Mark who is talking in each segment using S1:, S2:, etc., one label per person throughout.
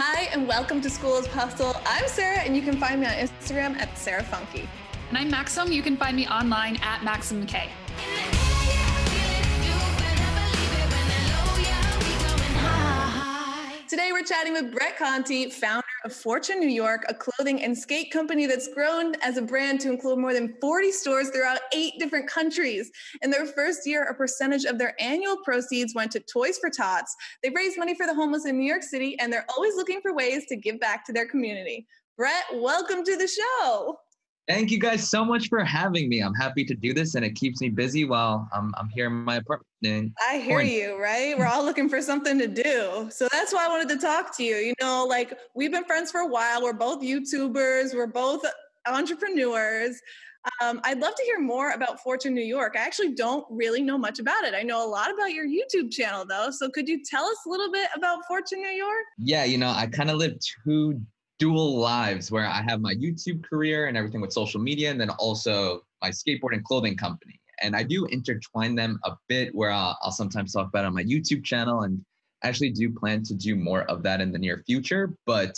S1: Hi, and welcome to School of Hustle. I'm Sarah, and you can find me on Instagram at Sarah Funky.
S2: And I'm Maxim. You can find me online at Maxim K.
S1: Today, we're chatting with Brett Conti, founder of Fortune New York, a clothing and skate company that's grown as a brand to include more than 40 stores throughout eight different countries. In their first year, a percentage of their annual proceeds went to Toys for Tots. They've raised money for the homeless in New York City, and they're always looking for ways to give back to their community. Brett, welcome to the show.
S3: Thank you guys so much for having me. I'm happy to do this and it keeps me busy while I'm, I'm here in my apartment.
S1: I hear you, right? We're all looking for something to do. So that's why I wanted to talk to you. You know, like we've been friends for a while. We're both YouTubers, we're both entrepreneurs. Um, I'd love to hear more about Fortune New York. I actually don't really know much about it. I know a lot about your YouTube channel though. So could you tell us a little bit about Fortune New York?
S3: Yeah, you know, I kind of live two dual lives where I have my YouTube career and everything with social media, and then also my skateboard and clothing company. And I do intertwine them a bit where I'll, I'll sometimes talk about on my YouTube channel and actually do plan to do more of that in the near future. But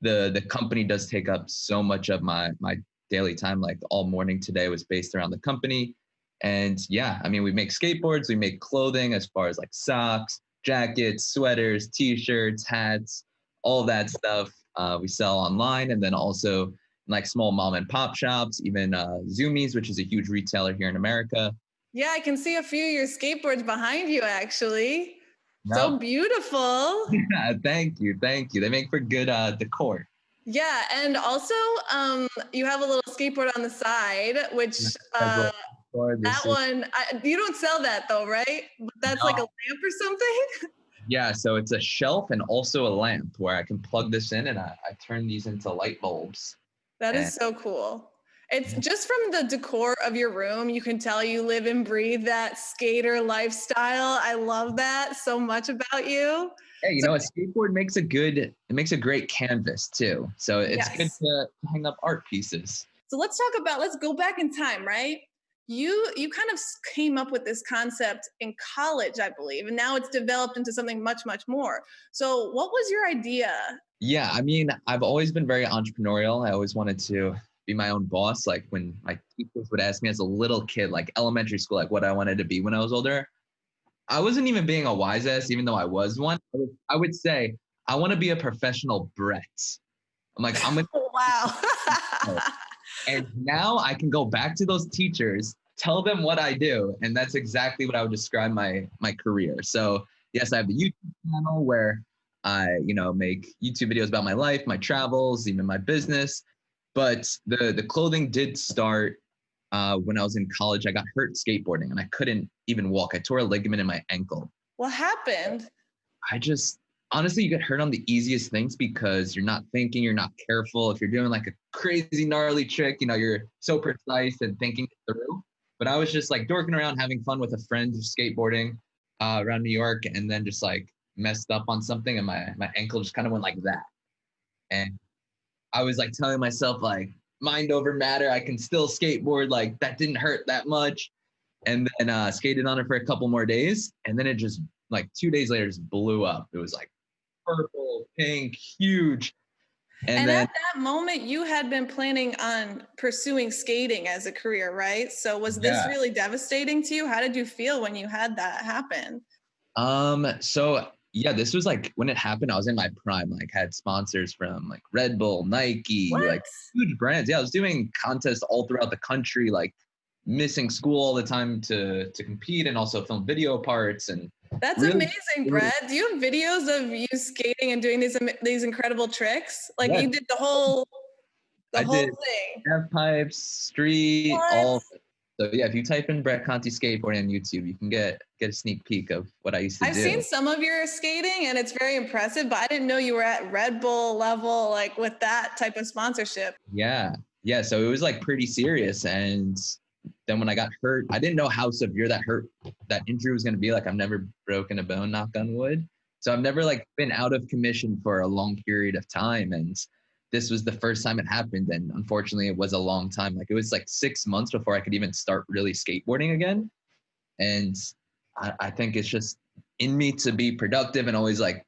S3: the the company does take up so much of my my daily time. Like all morning today was based around the company. And yeah, I mean, we make skateboards, we make clothing as far as like socks, jackets, sweaters, t-shirts, hats, all that stuff. Uh, we sell online and then also like small mom and pop shops, even uh, Zumiez, which is a huge retailer here in America.
S1: Yeah, I can see a few of your skateboards behind you actually. No. So beautiful.
S3: Yeah, thank you. Thank you. They make for good uh, decor.
S1: Yeah, and also um, you have a little skateboard on the side, which uh, that one I, you don't sell that though, right? But that's no. like a lamp or something.
S3: Yeah, so it's a shelf and also a lamp where I can plug this in and I, I turn these into light bulbs.
S1: That and is so cool. It's just from the decor of your room, you can tell you live and breathe that skater lifestyle. I love that so much about you.
S3: Hey, you so, know, a skateboard makes a good, it makes a great canvas too. So it's yes. good to hang up art pieces.
S1: So let's talk about, let's go back in time, right? You you kind of came up with this concept in college i believe and now it's developed into something much much more. So what was your idea?
S3: Yeah i mean i've always been very entrepreneurial. I always wanted to be my own boss like when my teachers would ask me as a little kid like elementary school like what i wanted to be when i was older. I wasn't even being a wise ass even though i was one. I would, I would say i want to be a professional brett. I'm like i'm gonna
S1: wow.
S3: And now I can go back to those teachers tell them what I do. And that's exactly what I would describe my my career. So yes, I have the YouTube channel where I, you know, make YouTube videos about my life, my travels, even my business. But the the clothing did start uh, when I was in college. I got hurt skateboarding and I couldn't even walk. I tore a ligament in my ankle.
S1: What happened?
S3: I just honestly, you get hurt on the easiest things because you're not thinking, you're not careful. If you're doing like a crazy gnarly trick, you know, you're so precise and thinking through. But I was just like dorking around, having fun with a friend skateboarding uh, around New York, and then just like messed up on something, and my my ankle just kind of went like that. And I was like telling myself like mind over matter. I can still skateboard. Like that didn't hurt that much. And then uh, skated on it for a couple more days, and then it just like two days later just blew up. It was like purple, pink, huge.
S1: And, and then, at that moment, you had been planning on pursuing skating as a career, right? So was this yeah. really devastating to you? How did you feel when you had that happen?
S3: Um, so yeah, this was like when it happened, I was in my prime, like had sponsors from like Red Bull, Nike, what? like huge brands. Yeah, I was doing contests all throughout the country, like missing school all the time to to compete and also film video parts and
S1: that's really, amazing, Brett. Do you have videos of you skating and doing these these incredible tricks? Like you did the whole the
S3: I
S1: whole
S3: did
S1: thing.
S3: Half pipes, street, what? all. So yeah, if you type in Brett Conti skateboarding on YouTube, you can get get a sneak peek of what I used to
S1: I've
S3: do.
S1: I've seen some of your skating and it's very impressive, but I didn't know you were at Red Bull level, like with that type of sponsorship.
S3: Yeah, yeah. So it was like pretty serious, and then when I got hurt, I didn't know how severe that hurt, that injury was going to be. Like I've never broken a bone, knock on wood. So I've never like been out of commission for a long period of time. And this was the first time it happened. And unfortunately it was a long time. Like it was like six months before I could even start really skateboarding again. And I, I think it's just in me to be productive and always like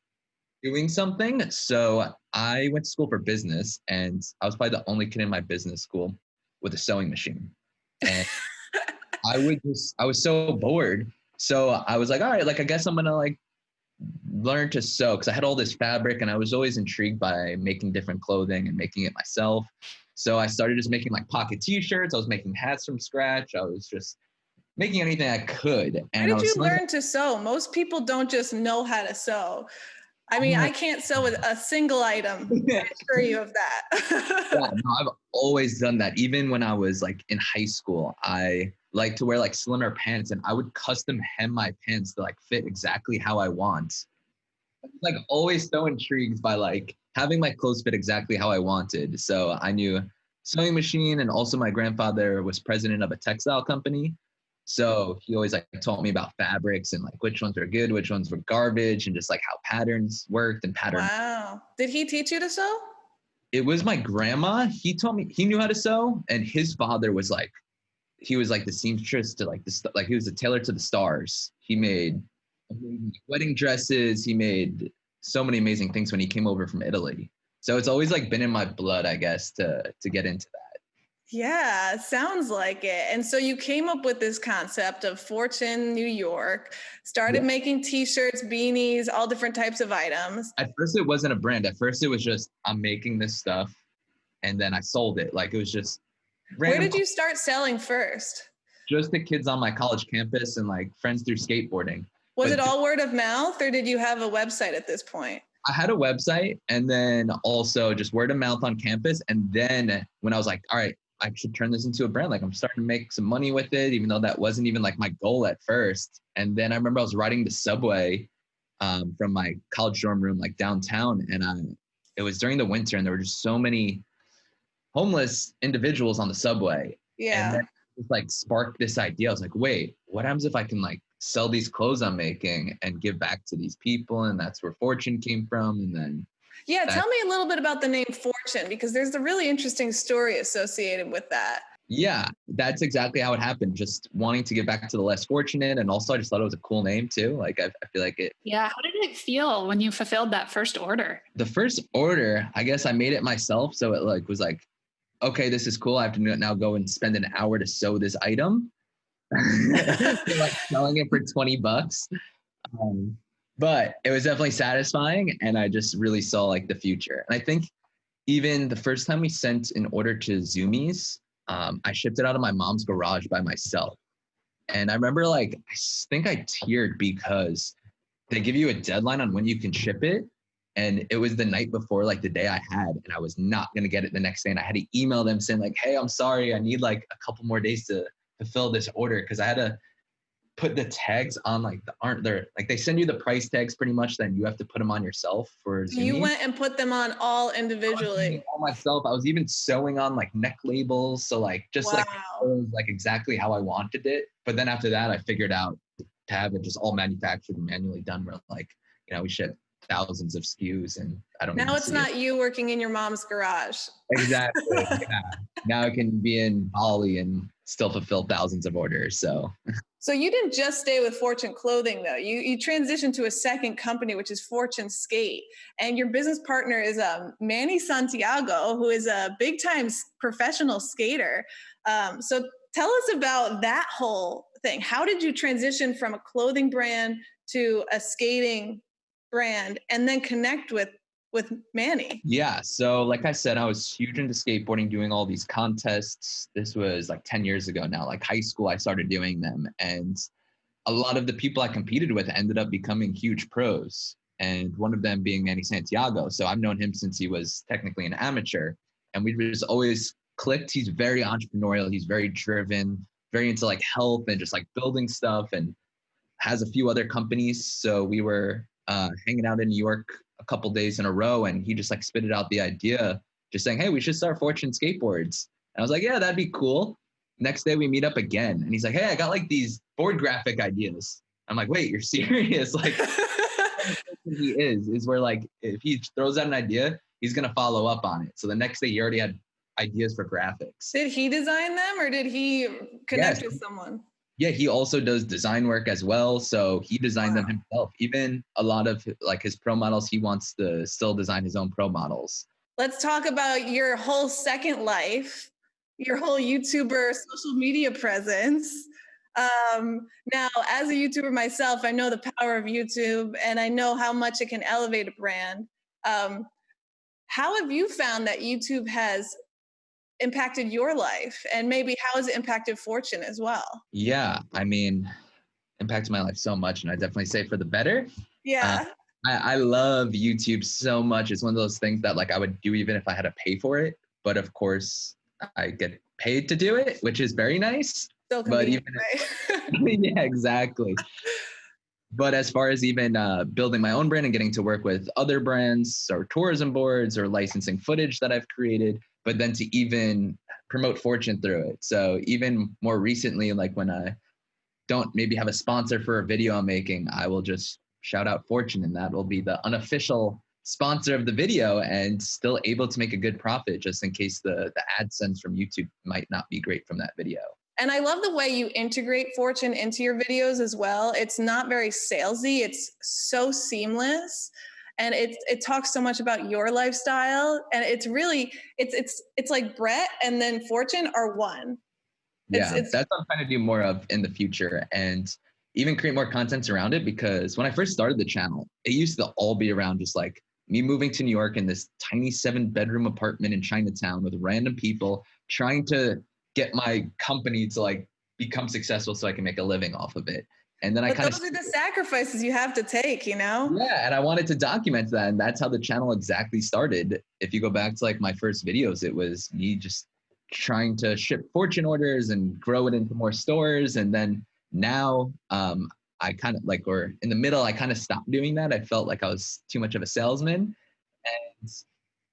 S3: doing something. So I went to school for business, and I was probably the only kid in my business school with a sewing machine. And I would just, I was so bored. So I was like, all right, like I guess I'm gonna like learn to sew because I had all this fabric and I was always intrigued by making different clothing and making it myself. So I started just making like pocket t-shirts. I was making hats from scratch. I was just making anything I could.
S1: And How did you learn to sew? Most people don't just know how to sew. I mean, I can't sew with a single item. I assure you of that.
S3: yeah, no, I've always done that. Even when I was like in high school, I like to wear like slimmer pants and I would custom hem my pants to like fit exactly how I want. Like always so intrigued by like having my clothes fit exactly how I wanted. So I knew sewing machine and also my grandfather was president of a textile company. So he always like taught me about fabrics and like which ones were good, which ones were garbage, and just like how patterns worked and patterns.
S1: Wow. Did he teach you to sew?
S3: It was my grandma. He taught me he knew how to sew, and his father was like, he was like the seamstress to like the like he was a tailor to the stars. He made wedding dresses. He made so many amazing things when he came over from Italy. So it's always like been in my blood, I guess, to to get into that.
S1: Yeah, sounds like it. And so you came up with this concept of Fortune New York, started yeah. making t-shirts, beanies, all different types of items.
S3: At first it wasn't a brand. At first it was just I'm making this stuff and then I sold it. Like it was just
S1: Where did you start selling first?
S3: Just the kids on my college campus and like friends through skateboarding.
S1: Was but it all word of mouth or did you have a website at this point?
S3: I had a website and then also just word of mouth on campus. And then when I was like, all right, I should turn this into a brand. Like I'm starting to make some money with it, even though that wasn't even like my goal at first. And then I remember I was riding the subway um, from my college dorm room, like downtown, and I, it was during the winter, and there were just so many homeless individuals on the subway.
S1: Yeah.
S3: And just like sparked this idea. I was like, wait, what happens if I can like sell these clothes I'm making and give back to these people? And that's where Fortune came from. And then
S1: yeah, tell me a little bit about the name Fortune because there's a really interesting story associated with that.
S3: Yeah, that's exactly how it happened. Just wanting to get back to the less fortunate, and also I just thought it was a cool name too. Like I, I feel like it.
S2: Yeah, how did it feel when you fulfilled that first order?
S3: The first order, I guess I made it myself, so it like was like, okay, this is cool. I have to now go and spend an hour to sew this item. like selling it for twenty bucks. Um, but it was definitely satisfying and i just really saw like the future. And i think even the first time we sent an order to Zumiez um, i shipped it out of my mom's garage by myself. And i remember like i think i teared because they give you a deadline on when you can ship it and it was the night before like the day i had and i was not going to get it the next day and i had to email them saying like hey i'm sorry i need like a couple more days to fulfill this order because i had to put the tags on like the aren't there like they send you the price tags pretty much then you have to put them on yourself for
S1: you went and put them on all individually
S3: all myself i was even sewing on like neck labels so like just wow. like like exactly how i wanted it but then after that i figured out to have it just all manufactured and manually done where like you know we ship thousands of SKUs and I don't know
S1: Now it's not it. you working in your mom's garage.
S3: Exactly. yeah. Now I can be in Bali and still fulfill thousands of orders. So
S1: So you didn't just stay with Fortune Clothing though. You you transitioned to a second company, which is Fortune Skate, and your business partner is um, Manny Santiago, who is a big time professional skater. Um, so tell us about that whole thing. How did you transition from a clothing brand to a skating brand, and then connect with with Manny?
S3: Yeah. So, like I said, I was huge into skateboarding, doing all these contests. This was like 10 years ago now. Like high school, I started doing them. And a lot of the people I competed with ended up becoming huge pros. And one of them being Manny Santiago. So I've known him since he was technically an amateur. And we just always clicked. He's very entrepreneurial, he's very driven, very into like health and just like building stuff and has a few other companies. So we were uh, hanging out in New York a couple days in a row and he just like spitted out the idea just saying hey we should start fortune skateboards. And i was like yeah that'd be cool. Next day we meet up again and he's like hey i got like these board graphic ideas. I'm like wait you're serious? Like he is is where like if he throws out an idea he's gonna follow up on it. So the next day he already had ideas for graphics.
S1: Did he design them or did he connect yes. with someone
S3: yeah, he also does design work as well. So he designed wow. them himself. Even a lot of like his pro models, he wants to still design his own pro models.
S1: Let's talk about your whole second life, your whole YouTuber social media presence. Um, now, as a YouTuber myself, I know the power of YouTube and I know how much it can elevate a brand. Um, how have you found that YouTube has impacted your life and maybe how has it impacted fortune as well?
S3: Yeah i mean impacted my life so much and i definitely say for the better.
S1: Yeah. Uh,
S3: I, I love youtube so much. It's one of those things that like i would do even if i had to pay for it but of course i get paid to do it which is very nice
S1: but even
S3: right? yeah exactly. But as far as even uh, building my own brand and getting to work with other brands or tourism boards or licensing footage that i've created but then to even promote fortune through it. So even more recently, like when I don't maybe have a sponsor for a video I'm making, I will just shout out fortune and that will be the unofficial sponsor of the video and still able to make a good profit just in case the the AdSense from YouTube might not be great from that video.
S1: And I love the way you integrate fortune into your videos as well. It's not very salesy, it's so seamless and it it talks so much about your lifestyle and it's really it's it's it's like Brett and then Fortune are one.
S3: It's, yeah, it's, that's what I'm trying to do more of in the future and even create more content around it because when I first started the channel, it used to all be around just like me moving to New York in this tiny seven bedroom apartment in Chinatown with random people trying to get my company to like become successful so I can make a living off of it. And then
S1: but
S3: I kind
S1: of those are the sacrifices you have to take, you know?
S3: Yeah, and I wanted to document that, and that's how the channel exactly started. If you go back to like my first videos, it was me just trying to ship fortune orders and grow it into more stores, and then now um, I kind of like, or in the middle, I kind of stopped doing that. I felt like I was too much of a salesman, and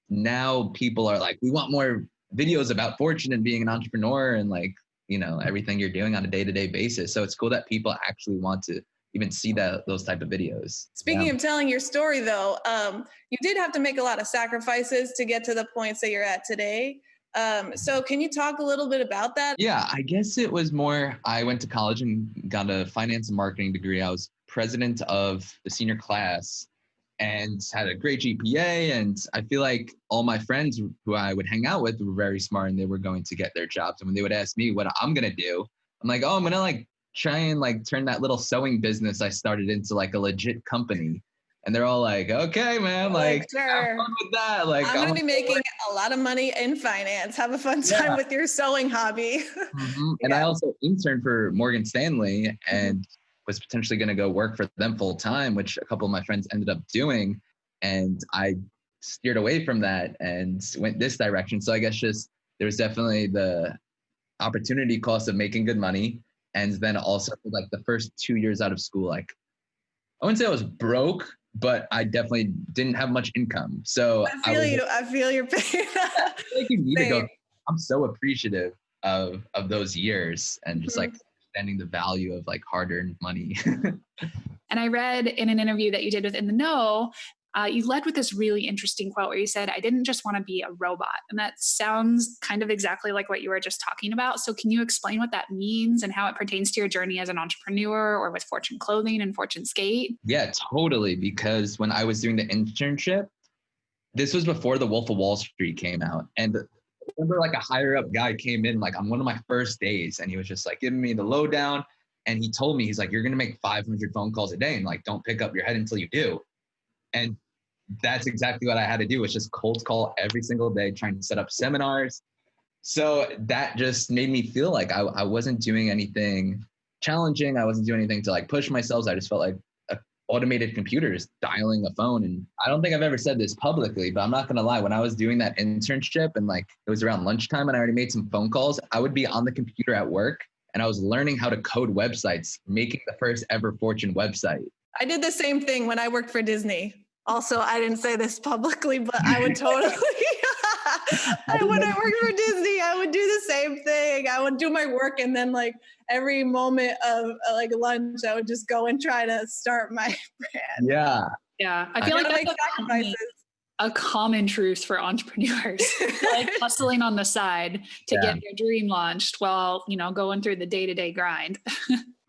S3: now people are like, we want more videos about fortune and being an entrepreneur and like you know everything you're doing on a day-to-day basis. So it's cool that people actually want to even see that those type of videos
S1: speaking yeah. of telling your story though um, you did have to make a lot of sacrifices to get to the points that you're at today. Um, so can you talk a little bit about that?
S3: Yeah i guess it was more i went to college and got a finance and marketing degree. I was president of the senior class and had a great GPA. And I feel like all my friends who I would hang out with were very smart and they were going to get their jobs. And when they would ask me what I'm going to do, I'm like, oh, I'm going to like try and like turn that little sewing business I started into like a legit company. And they're all like, okay, man, like, like sure. with that. Like,
S1: I'm gonna be making a lot of money in finance. Have a fun time yeah. with your sewing hobby.
S3: Mm-hmm. And I also interned for Morgan Stanley, mm-hmm. and was potentially going to go work for them full time, which a couple of my friends ended up doing. And I steered away from that and went this direction. So I guess just there was definitely the opportunity cost of making good money. And then also like the first two years out of school, like I wouldn't say I was broke, but I definitely didn't have much income. So
S1: I feel I was, you. I feel your pain. I
S3: feel like you need to go. I'm so appreciative of of those years and just mm-hmm. like understanding the value of like hard-earned money.
S2: and I read in an interview that you did with In the Know, uh, you led with this really interesting quote where you said, I didn't just want to be a robot. And that sounds kind of exactly like what you were just talking about. So, can you explain what that means and how it pertains to your journey as an entrepreneur or with Fortune Clothing and Fortune Skate?
S3: Yeah, totally. Because when I was doing the internship, this was before The Wolf of Wall Street came out. And remember like a higher up guy came in like on one of my first days and he was just like giving me the lowdown and he told me he's like you're gonna make 500 phone calls a day and like don't pick up your head until you do. And that's exactly what i had to do was just cold call every single day trying to set up seminars. So that just made me feel like I, I wasn't doing anything challenging i wasn't doing anything to like push myself i just felt like automated computers dialing a phone. And I don't think I've ever said this publicly, but I'm not gonna lie. When I was doing that internship and like it was around lunchtime and I already made some phone calls, I would be on the computer at work and I was learning how to code websites, making the first ever Fortune website.
S1: I did the same thing when I worked for Disney. Also, I didn't say this publicly, but I would totally. I, when I worked for Disney, I would do the same thing. I would do my work, and then like every moment of uh, like lunch, I would just go and try to start my brand.
S3: Yeah,
S2: yeah. I feel I like that's sacrifices. a common truth for entrepreneurs, like hustling on the side to yeah. get your dream launched while, you know, going through the day to day grind.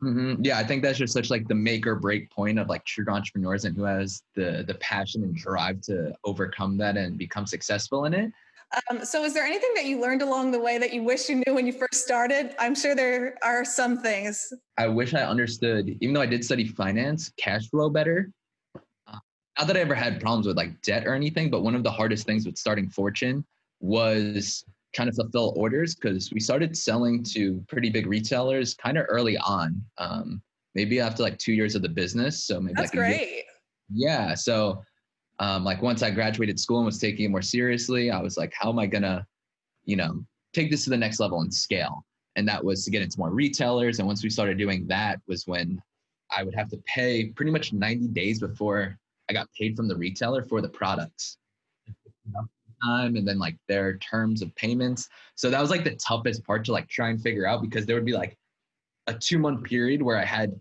S3: mm-hmm. Yeah, I think that's just such like the make or break point of like true entrepreneurs and who has the the passion and drive to overcome that and become successful in it.
S1: Um, so, is there anything that you learned along the way that you wish you knew when you first started? I'm sure there are some things.
S3: I wish I understood, even though I did study finance, cash flow better. Uh, not that I ever had problems with like debt or anything, but one of the hardest things with starting Fortune was trying to fulfill orders because we started selling to pretty big retailers kind of early on. Um, maybe after like two years of the business. So maybe
S1: that's
S3: like
S1: great.
S3: Yeah. So um, like once I graduated school and was taking it more seriously, I was like, how am I gonna, you know, take this to the next level and scale? And that was to get into more retailers. And once we started doing that, was when I would have to pay pretty much 90 days before I got paid from the retailer for the products. Time and then like their terms of payments. So that was like the toughest part to like try and figure out because there would be like a two month period where I had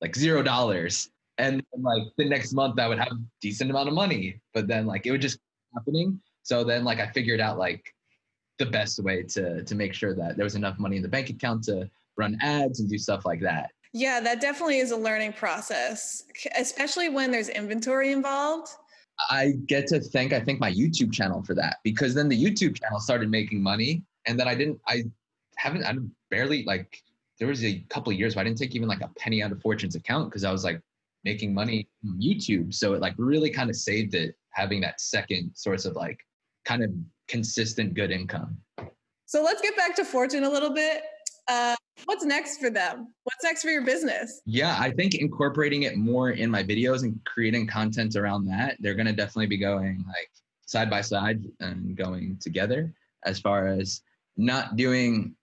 S3: like zero dollars and then, like the next month I would have decent amount of money, but then like it would just happening. So then like I figured out like the best way to to make sure that there was enough money in the bank account to run ads and do stuff like that.
S1: Yeah, that definitely is a learning process, especially when there's inventory involved.
S3: I get to thank I think my YouTube channel for that because then the YouTube channel started making money and then I didn't I haven't I barely like there was a couple of years where I didn't take even like a penny out of Fortune's account because I was like making money YouTube. So it like really kind of saved it having that second source of like kind of consistent good income.
S1: So let's get back to Fortune a little bit. Uh, what's next for them? What's next for your business?
S3: Yeah, I think incorporating it more in my videos and creating content around that, they're going to definitely be going like side by side and going together as far as not doing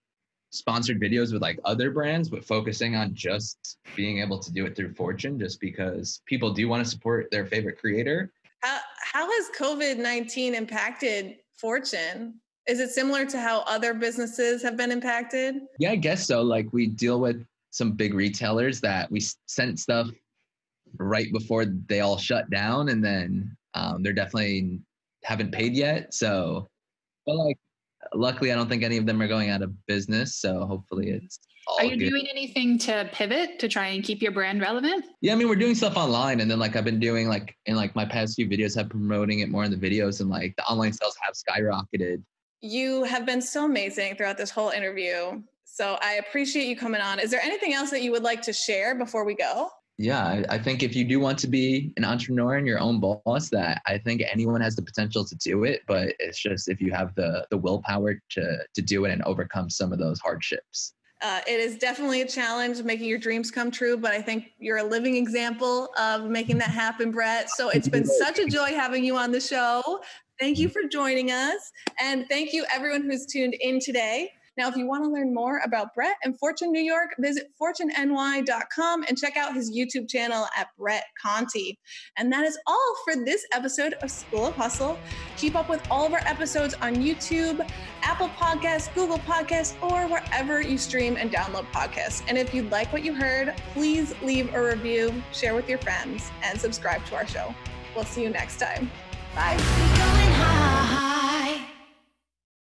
S3: sponsored videos with like other brands, but focusing on just being able to do it through Fortune, just because people do want to support their favorite creator.
S1: How, how has COVID 19 impacted Fortune? Is it similar to how other businesses have been impacted?
S3: Yeah, I guess so. Like we deal with some big retailers that we sent stuff right before they all shut down, and then um, they're definitely haven't paid yet. So, but like luckily, I don't think any of them are going out of business. So hopefully, mm-hmm. it's.
S2: are you good. doing anything to pivot to try and keep your brand relevant?
S3: Yeah, I mean, we're doing stuff online, and then like I've been doing like in like my past few videos, have promoting it more in the videos, and like the online sales have skyrocketed.
S1: You have been so amazing throughout this whole interview. So I appreciate you coming on. Is there anything else that you would like to share before we go?
S3: Yeah I, I, think if you do want to be an entrepreneur and your own boss that i think anyone has the potential to do it but it's just if you have the the willpower to to do it and overcome some of those hardships
S1: uh, it is definitely a challenge making your dreams come true, but I think you're a living example of making that happen, Brett. So it's been such a joy having you on the show. Thank you for joining us. And thank you, everyone who's tuned in today. Now, if you want to learn more about Brett and Fortune New York, visit fortuneny.com and check out his YouTube channel at Brett Conti. And that is all for this episode of School of Hustle. Keep up with all of our episodes on YouTube, Apple Podcasts, Google Podcasts, or wherever you stream and download podcasts. And if you like what you heard, please leave a review, share with your friends, and subscribe to our show. We'll see you next time. Bye.